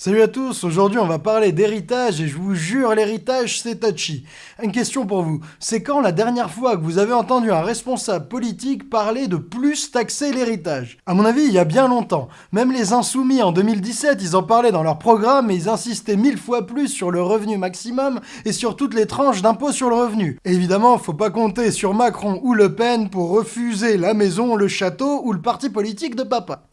Salut à tous, aujourd'hui on va parler d'héritage et je vous jure l'héritage c'est touchy. Une question pour vous, c'est quand la dernière fois que vous avez entendu un responsable politique parler de plus taxer l'héritage? À mon avis il y a bien longtemps, même les insoumis en 2017 ils en parlaient dans leur programme et ils insistaient mille fois plus sur le revenu maximum et sur toutes les tranches d'impôt sur le revenu. Et évidemment faut pas compter sur Macron ou Le Pen pour refuser la maison, le château ou le parti politique de papa.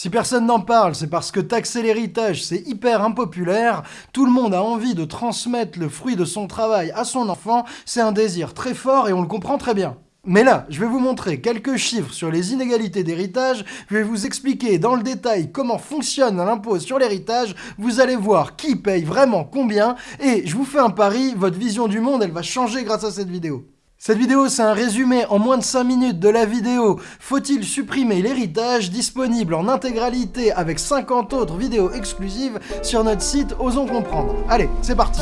Si personne n'en parle, c'est parce que taxer l'héritage, c'est hyper impopulaire, tout le monde a envie de transmettre le fruit de son travail à son enfant, c'est un désir très fort et on le comprend très bien. Mais là, je vais vous montrer quelques chiffres sur les inégalités d'héritage, je vais vous expliquer dans le détail comment fonctionne l'impôt sur l'héritage, vous allez voir qui paye vraiment combien, et je vous fais un pari, votre vision du monde, elle va changer grâce à cette vidéo. Cette vidéo, c'est un résumé en moins de 5 minutes de la vidéo « Faut-il supprimer l'héritage ?» disponible en intégralité avec 50 autres vidéos exclusives sur notre site Osons Comprendre. Allez, c'est parti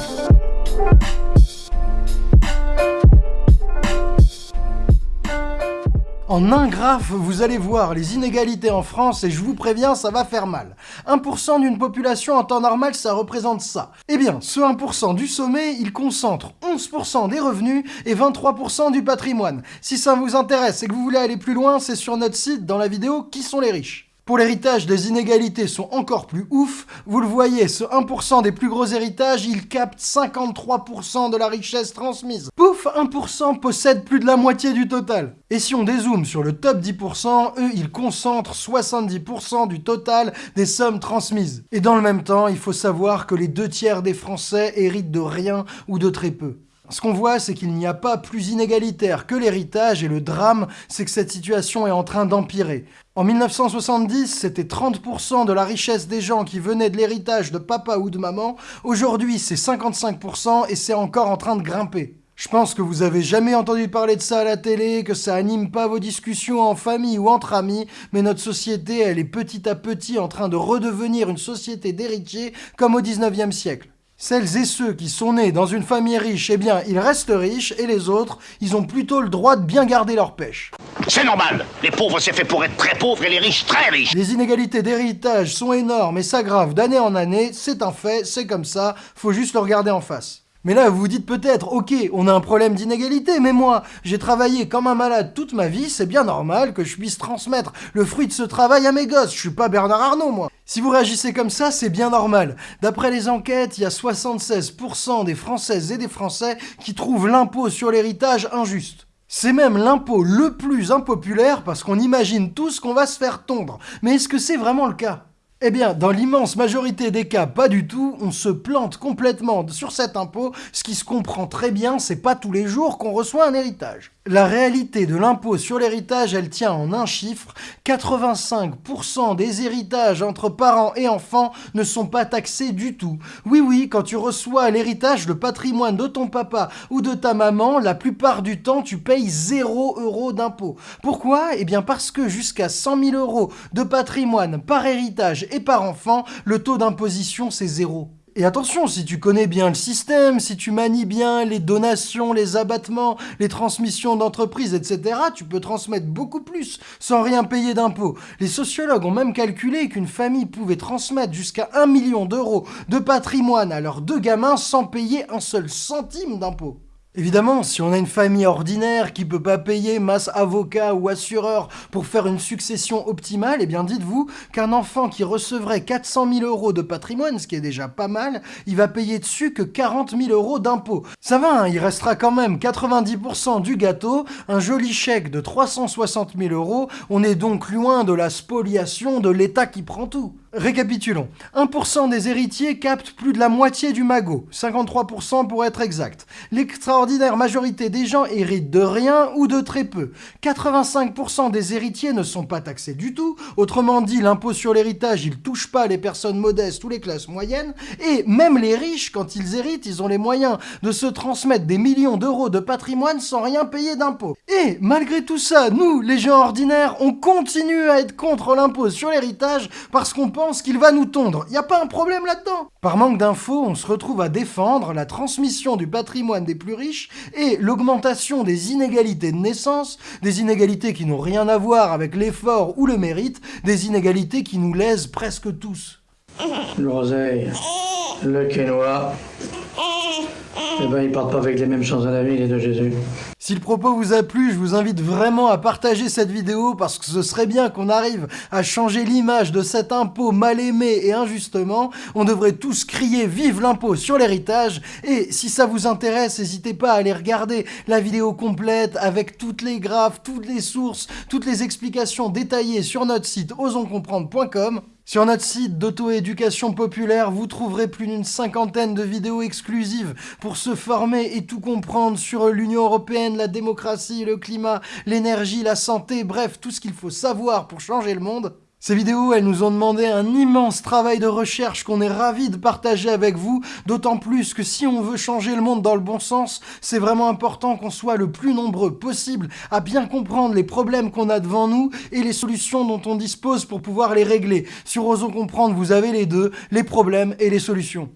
En un graphe, vous allez voir les inégalités en France et je vous préviens, ça va faire mal. 1% d'une population en temps normal, ça représente ça. Eh bien, ce 1% du sommet, il concentre 11% des revenus et 23% du patrimoine. Si ça vous intéresse et que vous voulez aller plus loin, c'est sur notre site dans la vidéo « Qui sont les riches ?» Pour l'héritage, les inégalités sont encore plus ouf. Vous le voyez, ce 1% des plus gros héritages, il capte 53% de la richesse transmise. Pouf, 1% possède plus de la moitié du total. Et si on dézoome sur le top 10%, eux, ils concentrent 70% du total des sommes transmises. Et dans le même temps, il faut savoir que les deux tiers des Français héritent de rien ou de très peu. Ce qu'on voit, c'est qu'il n'y a pas plus inégalitaire que l'héritage, et le drame, c'est que cette situation est en train d'empirer. En 1970, c'était 30% de la richesse des gens qui venaient de l'héritage de papa ou de maman. Aujourd'hui, c'est 55% et c'est encore en train de grimper. Je pense que vous avez jamais entendu parler de ça à la télé, que ça anime pas vos discussions en famille ou entre amis, mais notre société, elle est petit à petit en train de redevenir une société d'héritiers comme au 19e siècle. Celles et ceux qui sont nés dans une famille riche, eh bien, ils restent riches, et les autres, ils ont plutôt le droit de bien garder leur pêche. C'est normal Les pauvres, c'est fait pour être très pauvres, et les riches, très riches Les inégalités d'héritage sont énormes et s'aggravent d'année en année, c'est un fait, c'est comme ça, faut juste le regarder en face. Mais là, vous vous dites peut-être, ok, on a un problème d'inégalité, mais moi, j'ai travaillé comme un malade toute ma vie, c'est bien normal que je puisse transmettre le fruit de ce travail à mes gosses, je suis pas Bernard Arnault, moi. Si vous réagissez comme ça, c'est bien normal. D'après les enquêtes, il y a 76% des Françaises et des Français qui trouvent l'impôt sur l'héritage injuste. C'est même l'impôt le plus impopulaire parce qu'on imagine tous qu'on va se faire tondre. Mais est-ce que c'est vraiment le cas? Eh bien, dans l'immense majorité des cas, pas du tout, on se plante complètement sur cet impôt, ce qui se comprend très bien, c'est pas tous les jours qu'on reçoit un héritage. La réalité de l'impôt sur l'héritage, elle tient en un chiffre, 85% des héritages entre parents et enfants ne sont pas taxés du tout. Oui oui, quand tu reçois l'héritage, le patrimoine de ton papa ou de ta maman, la plupart du temps tu payes 0 euros d'impôt. Pourquoi? Eh bien parce que jusqu'à 100 000 euros de patrimoine par héritage et par enfant, le taux d'imposition c'est zéro. Et attention, si tu connais bien le système, si tu manies bien les donations, les abattements, les transmissions d'entreprises, etc., tu peux transmettre beaucoup plus sans rien payer d'impôts. Les sociologues ont même calculé qu'une famille pouvait transmettre jusqu'à 1 million d'euros de patrimoine à leurs deux gamins sans payer un seul centime d'impôts. Évidemment, si on a une famille ordinaire qui peut pas payer masse avocat ou assureur pour faire une succession optimale, eh bien dites-vous qu'un enfant qui recevrait 400 000 euros de patrimoine, ce qui est déjà pas mal, il va payer dessus que 40 000 euros d'impôts. Ça va, hein, il restera quand même 90% du gâteau, un joli chèque de 360 000 euros, on est donc loin de la spoliation de l'État qui prend tout. Récapitulons. 1% des héritiers captent plus de la moitié du magot, 53% pour être exact. L'extraordinaire majorité des gens héritent de rien ou de très peu. 85% des héritiers ne sont pas taxés du tout, autrement dit l'impôt sur l'héritage il touche pas les personnes modestes ou les classes moyennes, et même les riches, quand ils héritent, ils ont les moyens de se transmettre des millions d'euros de patrimoine sans rien payer d'impôt. Et malgré tout ça, nous, les gens ordinaires, on continue à être contre l'impôt sur l'héritage parce qu'on pense qu'il va nous tondre. Y a pas un problème là-dedans Par manque d'infos, on se retrouve à défendre la transmission du patrimoine des plus riches et l'augmentation des inégalités de naissance, des inégalités qui n'ont rien à voir avec l'effort ou le mérite, des inégalités qui nous lèsent presque tous. L'oseille, le quinoa, eh ben ils partent pas avec les mêmes chances à la vie, les Jésus. Si le propos vous a plu, je vous invite vraiment à partager cette vidéo parce que ce serait bien qu'on arrive à changer l'image de cet impôt mal aimé et injustement. On devrait tous crier vive l'impôt sur l'héritage et si ça vous intéresse, n'hésitez pas à aller regarder la vidéo complète avec toutes les graphes, toutes les sources, toutes les explications détaillées sur notre site osonscomprendre.com. Sur notre site d'auto-éducation populaire, vous trouverez plus d'une cinquantaine de vidéos exclusives pour se former et tout comprendre sur l'Union Européenne, la démocratie, le climat, l'énergie, la santé, bref, tout ce qu'il faut savoir pour changer le monde. Ces vidéos, elles nous ont demandé un immense travail de recherche qu'on est ravis de partager avec vous, d'autant plus que si on veut changer le monde dans le bon sens, c'est vraiment important qu'on soit le plus nombreux possible à bien comprendre les problèmes qu'on a devant nous et les solutions dont on dispose pour pouvoir les régler. Sur Osons Comprendre, vous avez les deux, les problèmes et les solutions.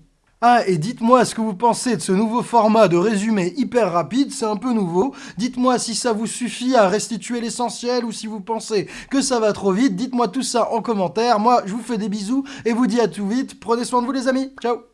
Ah, et dites-moi ce que vous pensez de ce nouveau format de résumé hyper rapide, c'est un peu nouveau. Dites-moi si ça vous suffit à restituer l'essentiel ou si vous pensez que ça va trop vite. Dites-moi tout ça en commentaire. Moi, je vous fais des bisous et vous dis à tout vite. Prenez soin de vous les amis. Ciao